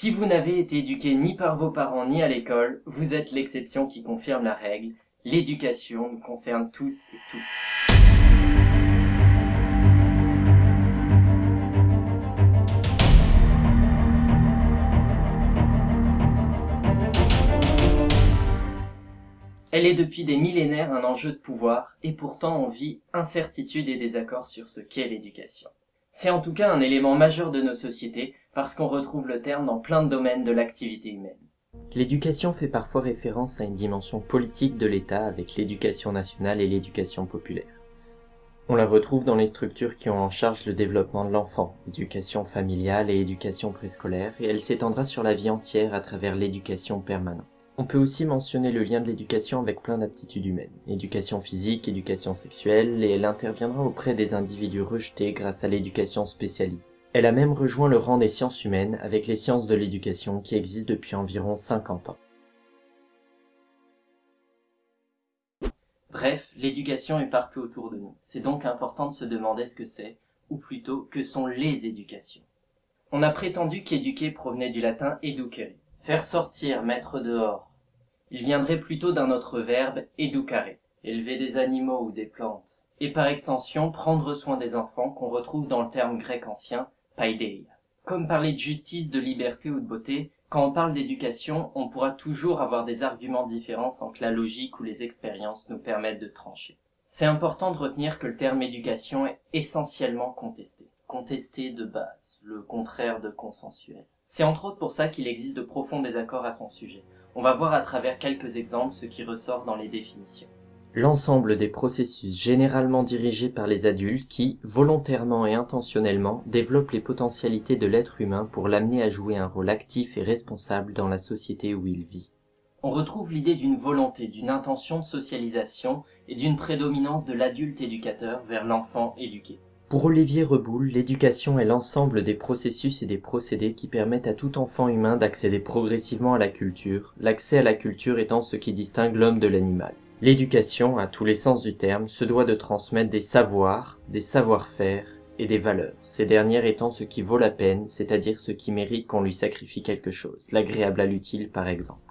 Si vous n'avez été éduqué ni par vos parents ni à l'école, vous êtes l'exception qui confirme la règle. L'éducation nous concerne tous et toutes. Elle est depuis des millénaires un enjeu de pouvoir, et pourtant on vit incertitude et désaccord sur ce qu'est l'éducation. C'est en tout cas un élément majeur de nos sociétés, parce qu'on retrouve le terme dans plein de domaines de l'activité humaine. L'éducation fait parfois référence à une dimension politique de l'État avec l'éducation nationale et l'éducation populaire. On la retrouve dans les structures qui ont en charge le développement de l'enfant, éducation familiale et éducation préscolaire, et elle s'étendra sur la vie entière à travers l'éducation permanente. On peut aussi mentionner le lien de l'éducation avec plein d'aptitudes humaines, éducation physique, éducation sexuelle, et elle interviendra auprès des individus rejetés grâce à l'éducation spécialisée. Elle a même rejoint le rang des sciences humaines avec les sciences de l'éducation qui existent depuis environ 50 ans. Bref, l'éducation est partout autour de nous. C'est donc important de se demander ce que c'est, ou plutôt que sont les éducations. On a prétendu qu'éduquer provenait du latin educere, faire sortir, mettre dehors, il viendrait plutôt d'un autre verbe, educare, élever des animaux ou des plantes, et par extension prendre soin des enfants qu'on retrouve dans le terme grec ancien, paideia. Comme parler de justice, de liberté ou de beauté, quand on parle d'éducation, on pourra toujours avoir des arguments différents sans que la logique ou les expériences nous permettent de trancher. C'est important de retenir que le terme éducation est essentiellement contesté. Contesté de base, le contraire de consensuel. C'est entre autres pour ça qu'il existe de profonds désaccords à son sujet. On va voir à travers quelques exemples ce qui ressort dans les définitions. L'ensemble des processus généralement dirigés par les adultes qui, volontairement et intentionnellement, développent les potentialités de l'être humain pour l'amener à jouer un rôle actif et responsable dans la société où il vit. On retrouve l'idée d'une volonté, d'une intention de socialisation et d'une prédominance de l'adulte éducateur vers l'enfant éduqué. Pour Olivier Reboul, l'éducation est l'ensemble des processus et des procédés qui permettent à tout enfant humain d'accéder progressivement à la culture, l'accès à la culture étant ce qui distingue l'homme de l'animal. L'éducation, à tous les sens du terme, se doit de transmettre des savoirs, des savoir-faire et des valeurs, ces dernières étant ce qui vaut la peine, c'est-à-dire ce qui mérite qu'on lui sacrifie quelque chose, l'agréable à l'utile par exemple.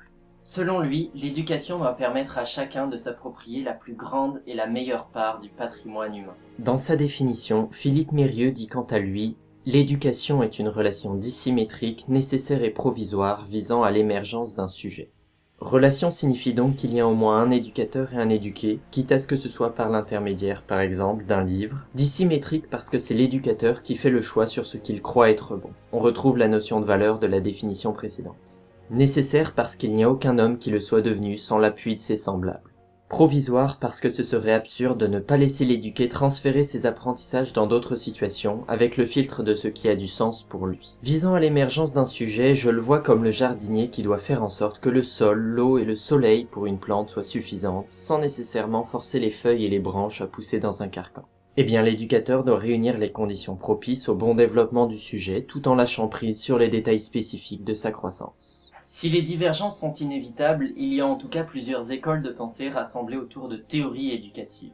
Selon lui, l'éducation doit permettre à chacun de s'approprier la plus grande et la meilleure part du patrimoine humain. Dans sa définition, Philippe Mérieux dit quant à lui L'éducation est une relation dissymétrique, nécessaire et provisoire visant à l'émergence d'un sujet. Relation signifie donc qu'il y a au moins un éducateur et un éduqué, quitte à ce que ce soit par l'intermédiaire, par exemple, d'un livre. Dissymétrique parce que c'est l'éducateur qui fait le choix sur ce qu'il croit être bon. On retrouve la notion de valeur de la définition précédente nécessaire parce qu'il n'y a aucun homme qui le soit devenu sans l'appui de ses semblables. Provisoire parce que ce serait absurde de ne pas laisser l'éduqué transférer ses apprentissages dans d'autres situations avec le filtre de ce qui a du sens pour lui. Visant à l'émergence d'un sujet, je le vois comme le jardinier qui doit faire en sorte que le sol, l'eau et le soleil pour une plante soient suffisantes, sans nécessairement forcer les feuilles et les branches à pousser dans un carcan. Eh bien, l'éducateur doit réunir les conditions propices au bon développement du sujet tout en lâchant prise sur les détails spécifiques de sa croissance. Si les divergences sont inévitables, il y a en tout cas plusieurs écoles de pensée rassemblées autour de théories éducatives.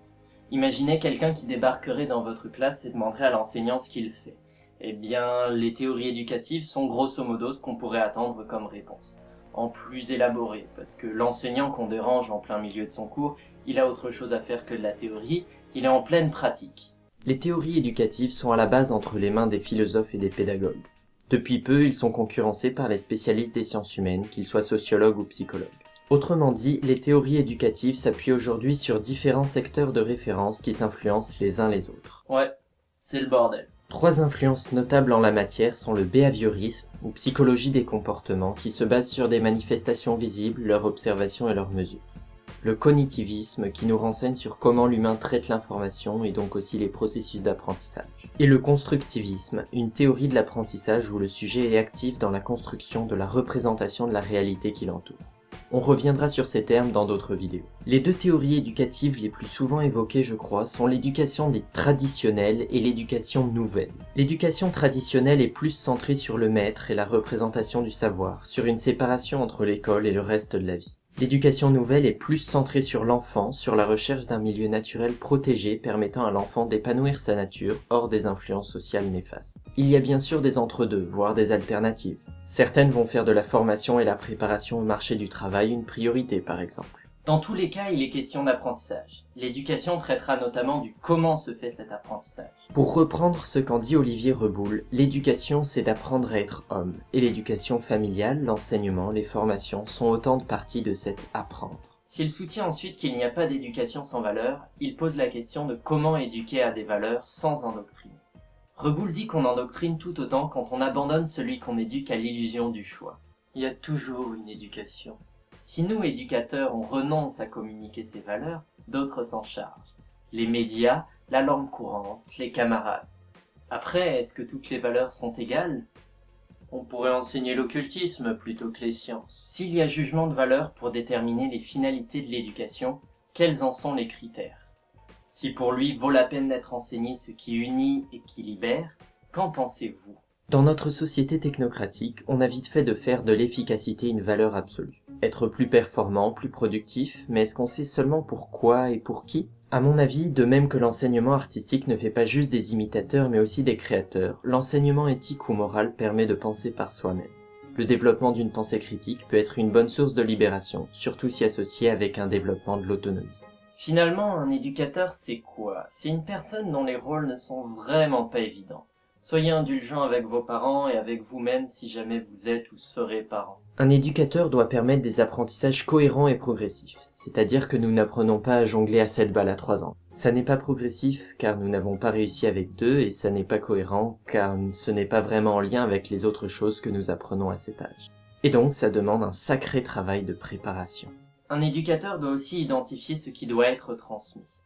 Imaginez quelqu'un qui débarquerait dans votre classe et demanderait à l'enseignant ce qu'il fait. Eh bien, les théories éducatives sont grosso modo ce qu'on pourrait attendre comme réponse. En plus élaboré, parce que l'enseignant qu'on dérange en plein milieu de son cours, il a autre chose à faire que de la théorie, il est en pleine pratique. Les théories éducatives sont à la base entre les mains des philosophes et des pédagogues. Depuis peu, ils sont concurrencés par les spécialistes des sciences humaines, qu'ils soient sociologues ou psychologues. Autrement dit, les théories éducatives s'appuient aujourd'hui sur différents secteurs de référence qui s'influencent les uns les autres. Ouais, c'est le bordel. Trois influences notables en la matière sont le behaviorisme, ou psychologie des comportements, qui se base sur des manifestations visibles, leur observation et leurs mesures le cognitivisme qui nous renseigne sur comment l'humain traite l'information et donc aussi les processus d'apprentissage. Et le constructivisme, une théorie de l'apprentissage où le sujet est actif dans la construction de la représentation de la réalité qui l'entoure. On reviendra sur ces termes dans d'autres vidéos. Les deux théories éducatives les plus souvent évoquées, je crois, sont l'éducation dite traditionnelle et l'éducation nouvelle. L'éducation traditionnelle est plus centrée sur le maître et la représentation du savoir, sur une séparation entre l'école et le reste de la vie. L'éducation nouvelle est plus centrée sur l'enfant, sur la recherche d'un milieu naturel protégé permettant à l'enfant d'épanouir sa nature hors des influences sociales néfastes. Il y a bien sûr des entre-deux, voire des alternatives. Certaines vont faire de la formation et la préparation au marché du travail une priorité par exemple. Dans tous les cas, il est question d'apprentissage. L'éducation traitera notamment du comment se fait cet apprentissage. Pour reprendre ce qu'en dit Olivier Reboul, l'éducation c'est d'apprendre à être homme, et l'éducation familiale, l'enseignement, les formations sont autant de parties de cet apprendre. S'il soutient ensuite qu'il n'y a pas d'éducation sans valeur, il pose la question de comment éduquer à des valeurs sans endoctriner. Reboul dit qu'on endoctrine tout autant quand on abandonne celui qu'on éduque à l'illusion du choix. Il y a toujours une éducation. Si nous, éducateurs, on renonce à communiquer ces valeurs, d'autres s'en chargent. Les médias, la langue courante, les camarades. Après, est-ce que toutes les valeurs sont égales? On pourrait enseigner l'occultisme plutôt que les sciences. S'il y a jugement de valeur pour déterminer les finalités de l'éducation, quels en sont les critères? Si pour lui vaut la peine d'être enseigné ce qui unit et qui libère, qu'en pensez-vous? Dans notre société technocratique, on a vite fait de faire de l'efficacité une valeur absolue. Être plus performant, plus productif, mais est-ce qu'on sait seulement pourquoi et pour qui? À mon avis, de même que l'enseignement artistique ne fait pas juste des imitateurs mais aussi des créateurs, l'enseignement éthique ou moral permet de penser par soi-même. Le développement d'une pensée critique peut être une bonne source de libération, surtout si associé avec un développement de l'autonomie. Finalement, un éducateur, c'est quoi? C'est une personne dont les rôles ne sont vraiment pas évidents. Soyez indulgents avec vos parents et avec vous-même si jamais vous êtes ou serez parents. Un éducateur doit permettre des apprentissages cohérents et progressifs, c'est-à-dire que nous n'apprenons pas à jongler à 7 balles à 3 ans. Ça n'est pas progressif car nous n'avons pas réussi avec deux et ça n'est pas cohérent car ce n'est pas vraiment en lien avec les autres choses que nous apprenons à cet âge. Et donc ça demande un sacré travail de préparation. Un éducateur doit aussi identifier ce qui doit être transmis.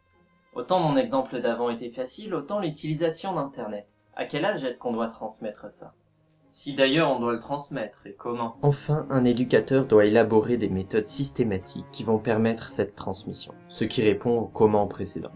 Autant mon exemple d'avant était facile, autant l'utilisation d'Internet. À quel âge est-ce qu'on doit transmettre ça? Si d'ailleurs on doit le transmettre, et comment? Enfin, un éducateur doit élaborer des méthodes systématiques qui vont permettre cette transmission, ce qui répond au comment précédent.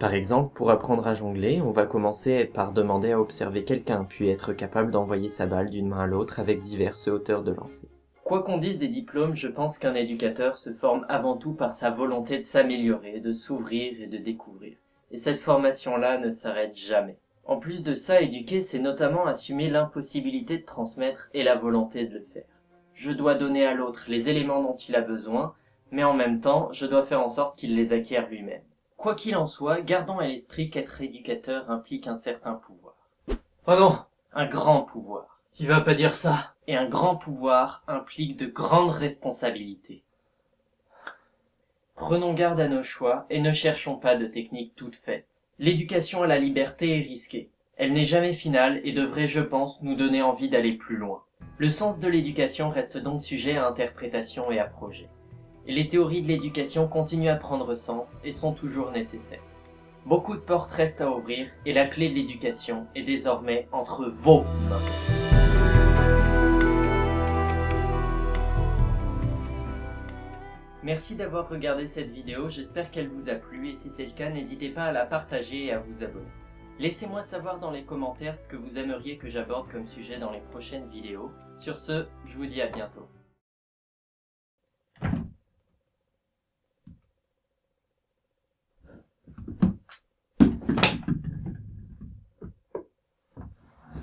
Par exemple, pour apprendre à jongler, on va commencer par demander à observer quelqu'un, puis être capable d'envoyer sa balle d'une main à l'autre avec diverses hauteurs de lancer. Quoi qu'on dise des diplômes, je pense qu'un éducateur se forme avant tout par sa volonté de s'améliorer, de s'ouvrir et de découvrir. Et cette formation-là ne s'arrête jamais. En plus de ça, éduquer, c'est notamment assumer l'impossibilité de transmettre et la volonté de le faire. Je dois donner à l'autre les éléments dont il a besoin, mais en même temps, je dois faire en sorte qu'il les acquiert lui-même. Quoi qu'il en soit, gardons à l'esprit qu'être éducateur implique un certain pouvoir. Oh non Un grand pouvoir. Tu vas pas dire ça Et un grand pouvoir implique de grandes responsabilités. Prenons garde à nos choix et ne cherchons pas de techniques toutes faites. L'éducation à la liberté est risquée. Elle n'est jamais finale et devrait, je pense, nous donner envie d'aller plus loin. Le sens de l'éducation reste donc sujet à interprétation et à projet. Et les théories de l'éducation continuent à prendre sens et sont toujours nécessaires. Beaucoup de portes restent à ouvrir et la clé de l'éducation est désormais entre vos mains. Merci d'avoir regardé cette vidéo, j'espère qu'elle vous a plu et si c'est le cas, n'hésitez pas à la partager et à vous abonner. Laissez-moi savoir dans les commentaires ce que vous aimeriez que j'aborde comme sujet dans les prochaines vidéos. Sur ce, je vous dis à bientôt.